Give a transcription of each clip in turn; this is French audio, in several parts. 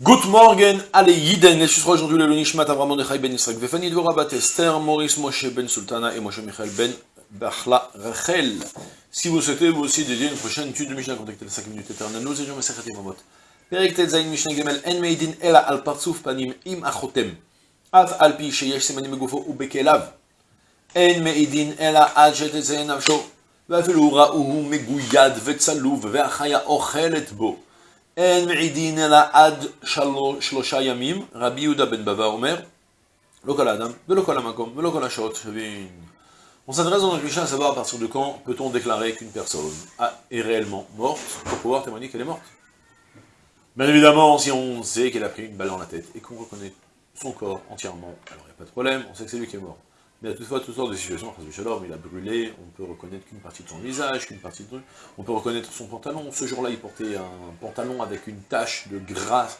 Good morning, allez Yiden, et ce sera aujourd'hui le Nishmat Avram Mordechai ben Yisrael, Vefani Dvora Bat Esther, Maurice Moshe ben Sultana et Moshe Michael ben Bachla Rachel. Si vous souhaitez vous aussi dédier une prochaine étude de Mishnah, contactez les 5 minutes éternelles, nous étions Mesechat Yevamot. Perek Tetzain Mishnah Gemel, En Meidin Ela Al Partsuf Panim Im Achotem, Af Al Pi Sheyesh Semanim Megufo Ubekelav, En Meidin Ela Al Shetetzain Nafsho, ואפילו ראוהו מגויד וצלוב, והחיה אוכלת בו. אין מעידין אלא עד שלושה ימים, רבי יהודה בן בבא אומר, לא כל האדם, ולא כל המקום, ולא כל השעות שבין. On s'adresse dans notre Mishnah à savoir à partir de quand peut-on déclarer qu'une personne est réellement morte pour pouvoir témoigner qu'elle est morte. Bien évidemment, si on sait qu'elle a pris une balle dans la tête et qu'on reconnaît son corps entièrement, alors il n'y a pas de problème, on sait que c'est lui qui est mort. Mais il y a toutefois toutes sortes de situations, Shalom, il a brûlé, on peut reconnaître qu'une partie de son visage, qu'une partie de... On peut reconnaître son pantalon, ce jour-là il portait un pantalon avec une tache de gras,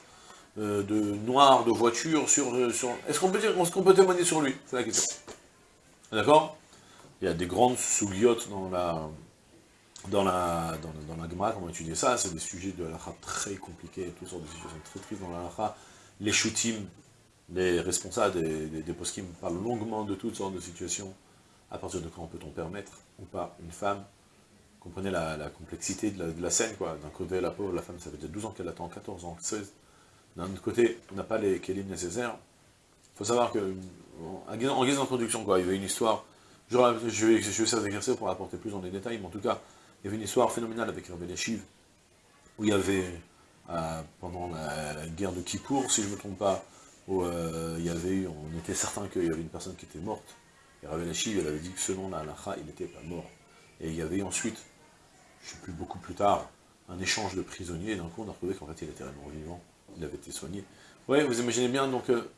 euh, de noir, de voiture sur... Euh. Est-ce qu'on peut, dire, est peut témoigner sur lui? C'est la question. D'accord? Il y a des grandes souliotes dans la... Dans la, dans, la comment étudier ça, c'est des sujets de l'alakha très compliqués, toutes sortes de situations très tristes dans l'alakha, les shootim, les responsables des, des, des poskim parlent longuement de toutes sortes de situations. À partir de quand peut-on permettre ou pas une femme Comprenez la, complexité de la, scène, quoi. D'un côté, la pauvre, la femme, ça fait déjà 12 ans qu'elle attend, 14 ans, 16. D'un autre côté, on n'a pas les kélim nécessaires. Il faut savoir que, en guise d'introduction, quoi, il y avait une histoire, je, vais, je vais essayer d'exercer pour apporter plus dans les détails, mais en tout cas, il y avait une histoire phénoménale avec Rabbi Chiv, où il y avait, euh, pendant la, la, guerre de Kippour, si je ne me trompe pas, où euh, il y avait eu, on était certain qu'il y avait une personne qui était morte, et Chiv, elle avait dit que selon la halakha, il n'était pas mort. Et il y avait ensuite, je ne sais plus, beaucoup plus tard, un échange de prisonniers, et d'un coup on a retrouvé qu'en fait il était réellement vivant, il avait été soigné. Oui, vous imaginez bien, donc, euh,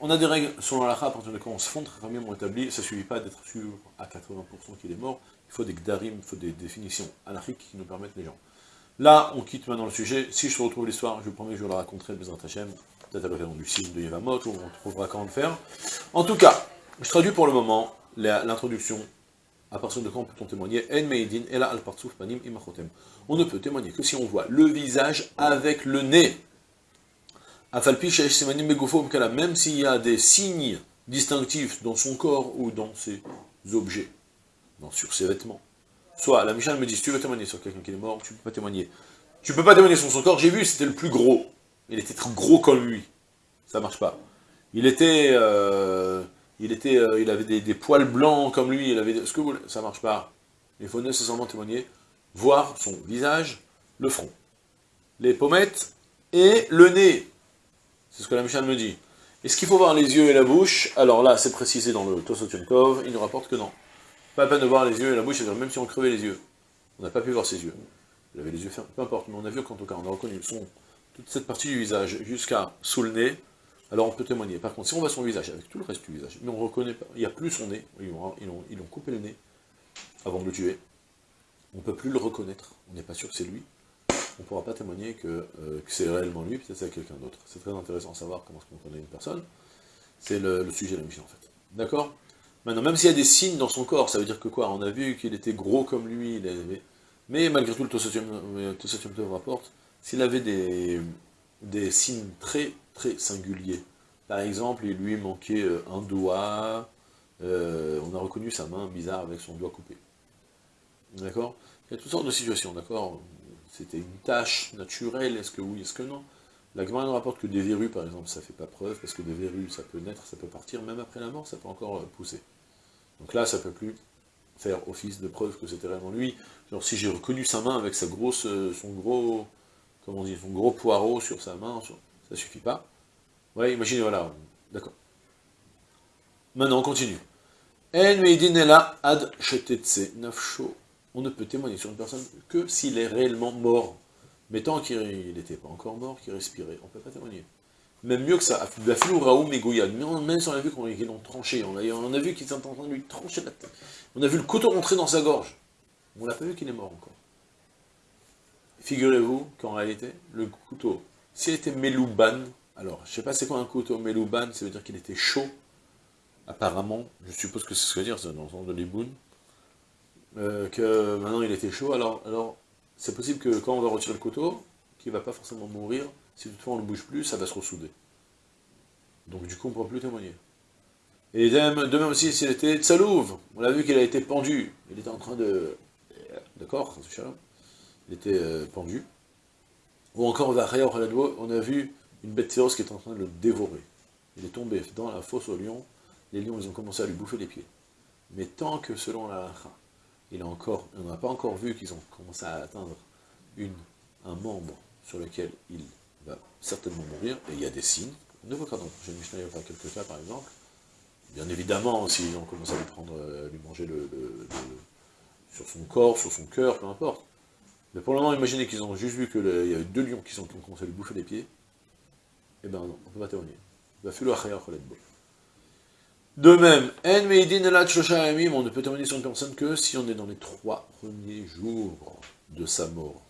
on a des règles selon la à partir de quand on se fonde, très bien ont établi, ça ne suffit pas d'être sûr à 80% qu'il est mort, il faut des gdarim, il faut des définitions anarchiques qui nous permettent les gens. Là, on quitte maintenant le sujet, si je retrouve l'histoire, je vous promets que je vous la raconterai, Bezrat Hashem, peut-être à l'occasion du signe de Yevamot, où on trouvera quand le faire. En tout cas, je traduis pour le moment l'introduction à partir de quand peut-on témoigner? On ne peut témoigner que si on voit le visage avec le nez. Même s'il y a des signes distinctifs dans son corps ou dans ses objets, dans, sur ses vêtements. Soit, la Michel me dit, tu veux témoigner sur quelqu'un qui est mort, tu ne peux pas témoigner. Tu ne peux pas témoigner sur son corps, j'ai vu, c'était le plus gros. Il était trop gros comme lui. Ça marche pas. Il était... Euh, il, était, euh, il avait des, poils blancs comme lui, il avait ce que vous ça marche pas. Il faut nécessairement témoigner, voir son visage, le front, les pommettes et le nez. C'est ce que la Michel me dit. Est-ce qu'il faut voir les yeux et la bouche? Alors là, c'est précisé dans le Tosotunkov, il nous rapporte que non. Pas la peine de voir les yeux et la bouche, même si on crevait les yeux. On n'a pas pu voir ses yeux. Il avait les yeux fermés, peu importe, mais on a vu qu'en tout cas, on a reconnu son, toute cette partie du visage jusqu'à sous le nez, alors on peut témoigner. Par contre, si on voit son visage, avec tout le reste du visage, mais on reconnaît pas, il n'y a plus son nez, ils ont, coupé le nez avant de le tuer, on ne peut plus le reconnaître, on n'est pas sûr que c'est lui, on ne pourra pas témoigner que, euh, que c'est réellement lui, peut-être c'est quelqu'un d'autre. C'est très intéressant de savoir comment qu'on connaît une personne, c'est le, sujet de la mission en fait. D'accord? Maintenant, même s'il y a des signes dans son corps, ça veut dire que quoi? On a vu qu'il était gros comme lui, il avait... mais malgré tout, le Tossatium rapporte, s'il avait des, signes très très singuliers. Par exemple, il lui manquait euh, un doigt, euh, on a reconnu sa main bizarre avec son doigt coupé. D'accord? Il y a toutes sortes de situations, d'accord? C'était une tâche naturelle, est-ce que oui, est-ce que non? La Gemara nous rapporte que des verrues, par exemple, ça ne fait pas preuve, parce que des verrues, ça peut naître, ça peut partir, même après la mort, ça peut encore euh, pousser. Donc là, ça ne peut plus faire office de preuve que c'était vraiment lui. Genre, si j'ai reconnu sa main avec sa grosse, son gros, comment on dit, son gros poireau sur sa main, ça suffit pas. Ouais, imaginez, voilà, d'accord. Maintenant, on continue. Ad On ne peut témoigner sur une personne que s'il est réellement mort. Mais tant qu'il n'était pas encore mort, qu'il respirait, on ne peut pas témoigner. Même mieux que ça, même si on a vu qu'ils l'ont tranché, on a, vu qu'ils sont en train de lui trancher la tête. On a vu le couteau rentrer dans sa gorge. On n'a pas vu qu'il est mort encore. Figurez-vous qu'en réalité, le couteau, s'il était Melouban, alors, je ne sais pas c'est quoi un couteau Melouban, ça veut dire qu'il était chaud, apparemment, je suppose que c'est ce que dire, c'est dans le sens de l'iboun, euh, que maintenant il était chaud, alors, c'est possible que quand on va retirer le couteau, qu'il ne va pas forcément mourir, Si toutefois on ne bouge plus, ça va se ressouder. Donc du coup, on ne pourra plus témoigner. Et de même aussi, s'il était tsalouv, on a vu qu'il a été pendu, il était en train de... D'accord Il était euh, pendu. Ou encore, on a vu une bête féroce qui est en train de le dévorer. Il est tombé dans la fosse aux lions, les lions ils ont commencé à lui bouffer les pieds. Mais tant que selon la il a encore, on n'a pas encore vu qu'ils ont commencé à atteindre un membre sur lequel il va certainement mourir, et il y a des signes, ne dans le Mishnah, il y a quelques cas par exemple, bien évidemment, s'ils ont commencé à lui prendre, euh, lui manger le, sur son corps, sur son cœur, peu importe. Mais pour le moment, imaginez qu'ils ont juste vu qu'il y avait deux lions qui, sont, ont commencé à lui bouffer les pieds, eh ben non, on ne peut pas témoigner. De même, on ne peut témoigner sur une personne que si on est dans les trois premiers jours de sa mort.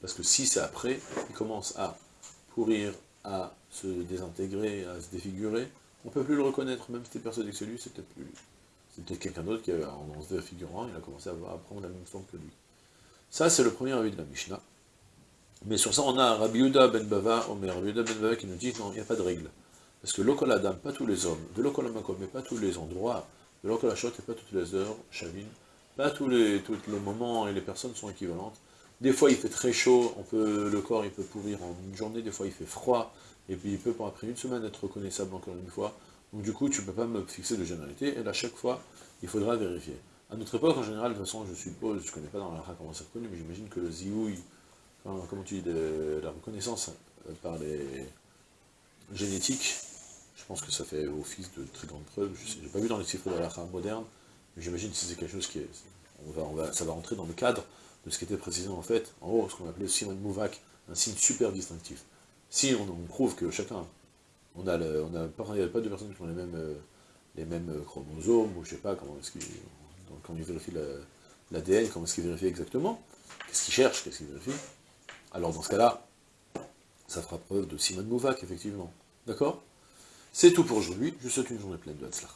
Parce que si c'est après, il commence à pourrir, à se désintégrer, à se défigurer, on ne peut plus le reconnaître, même si c'était persuadé que c'est lui. C'était quelqu'un d'autre qui, en se défigurant, il a commencé à, prendre la même forme que lui. Ça, c'est le premier avis de la Mishnah. Mais sur ça, on a Rabbi Yuda ben Bava, Omer, Rabbi Yuda ben Bava qui nous dit, non, il n'y a pas de règle. Parce que l'okoladam, pas tous les hommes, de l'okolamakom, mais pas tous les endroits, de l'okolachot, et pas toutes les heures, chavine, pas tous les, tous les moments et les personnes sont équivalentes. Des fois il fait très chaud, on peut, le corps il peut pourrir en une journée, des fois il fait froid, et puis il peut après une semaine être reconnaissable encore une fois. Donc du coup tu ne peux pas me fixer de généralité, et à chaque fois il faudra vérifier. À notre époque en général, de toute façon je suppose, je ne connais pas dans la comment ça se connaît, mais j'imagine que le zioui, comment tu dis, la reconnaissance euh, par les génétiques, je pense que ça fait office de très grande preuve. Je n'ai pas vu dans les chiffres de la moderne, mais j'imagine que c'est quelque chose qui est... On va, ça va rentrer dans le cadre de ce qui était précisé en fait, en haut, ce qu'on appelait de Mouvak, un signe super distinctif. Si on, prouve que chacun, on a, on a pas, pas de personnes qui ont les mêmes, euh, les mêmes euh, chromosomes, ou je sais pas comment est-ce qu'ils, quand ils vérifient l'ADN, comment est-ce qu'ils vérifient exactement, qu'est-ce qu'ils cherchent, qu'est-ce qu'ils vérifient, alors dans ce cas-là, ça fera preuve de Simon Mouvak, effectivement. D'accord? C'est tout pour aujourd'hui. Je vous souhaite une journée pleine de Hatzlacha.